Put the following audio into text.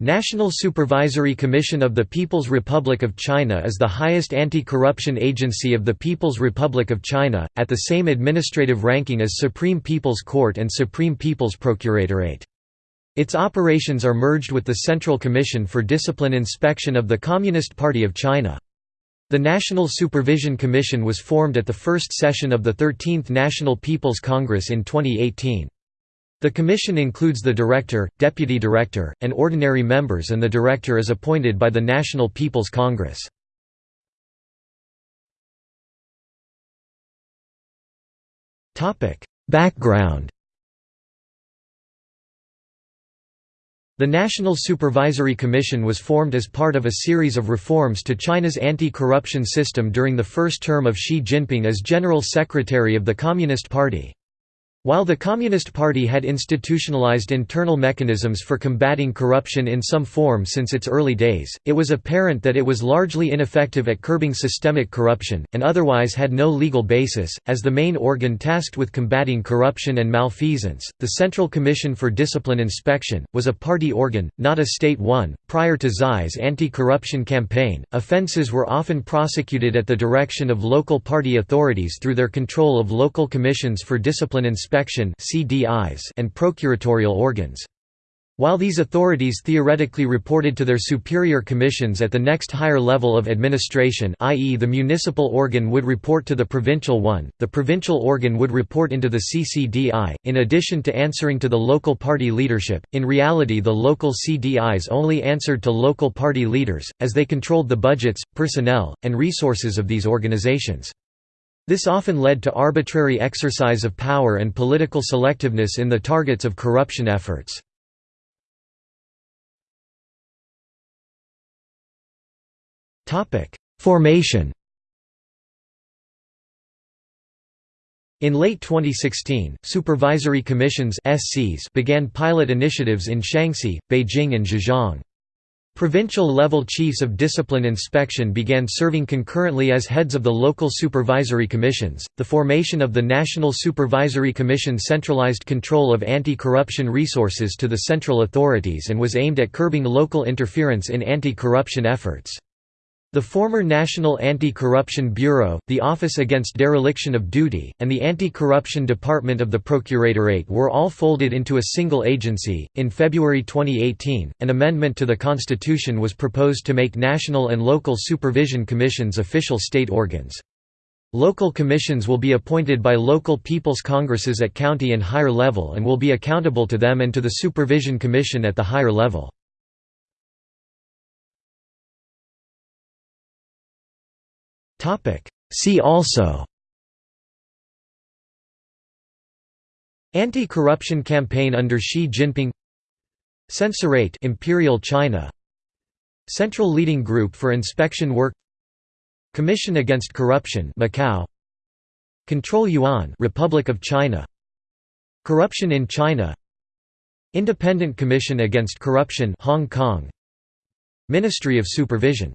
National Supervisory Commission of the People's Republic of China is the highest anti-corruption agency of the People's Republic of China, at the same administrative ranking as Supreme People's Court and Supreme People's Procuratorate. Its operations are merged with the Central Commission for Discipline Inspection of the Communist Party of China. The National Supervision Commission was formed at the first session of the 13th National People's Congress in 2018. The commission includes the director, deputy director, and ordinary members and the director is appointed by the National People's Congress. Background The National Supervisory Commission was formed as part of a series of reforms to China's anti-corruption system during the first term of Xi Jinping as General Secretary of the Communist Party. While the Communist Party had institutionalized internal mechanisms for combating corruption in some form since its early days, it was apparent that it was largely ineffective at curbing systemic corruption, and otherwise had no legal basis. As the main organ tasked with combating corruption and malfeasance, the Central Commission for Discipline Inspection, was a party organ, not a state one. Prior to Xi's anti corruption campaign, offences were often prosecuted at the direction of local party authorities through their control of local commissions for discipline inspection inspection and procuratorial organs. While these authorities theoretically reported to their superior commissions at the next higher level of administration i.e. the municipal organ would report to the provincial one, the provincial organ would report into the CCDI, in addition to answering to the local party leadership, in reality the local CDIs only answered to local party leaders, as they controlled the budgets, personnel, and resources of these organizations. This often led to arbitrary exercise of power and political selectiveness in the targets of corruption efforts. Formation In late 2016, supervisory commissions began pilot initiatives in Shaanxi, Beijing and Zhejiang. Provincial-level chiefs of discipline inspection began serving concurrently as heads of the local supervisory commissions. The formation of the National Supervisory Commission centralized control of anti-corruption resources to the central authorities and was aimed at curbing local interference in anti-corruption efforts. The former National Anti-Corruption Bureau, the Office Against Dereliction of Duty, and the Anti-Corruption Department of the Procuratorate were all folded into a single agency. In February 2018, an amendment to the Constitution was proposed to make national and local supervision commissions official state organs. Local commissions will be appointed by local people's congresses at county and higher level and will be accountable to them and to the Supervision Commission at the higher level. See also Anti-corruption campaign under Xi Jinping Censorate Imperial China Central Leading Group for Inspection Work Commission Against Corruption Macau Control Yuan Republic of China Corruption in China Independent Commission Against Corruption Hong Kong Ministry of Supervision